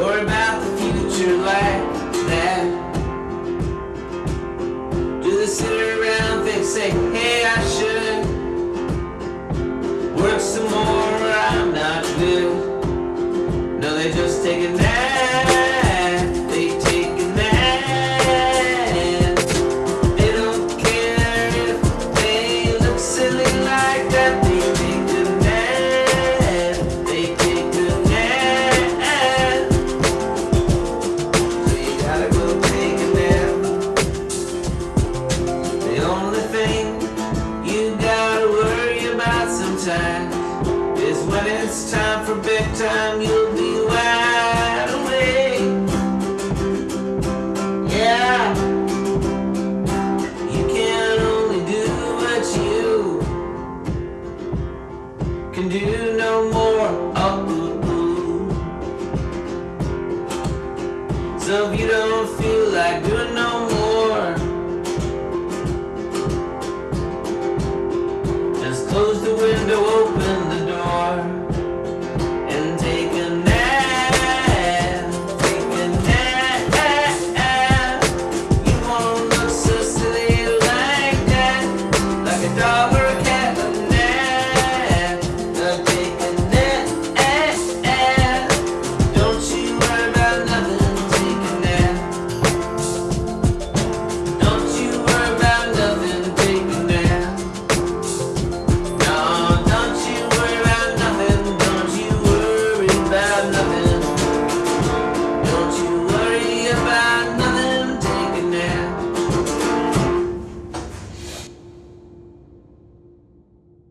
Worry about the future like that. Do they sit around and think, say, hey, I should work some more? when it's time for bedtime, you'll be wide awake. Yeah. You can only do what you can do no more. Oh. So if you don't feel like doing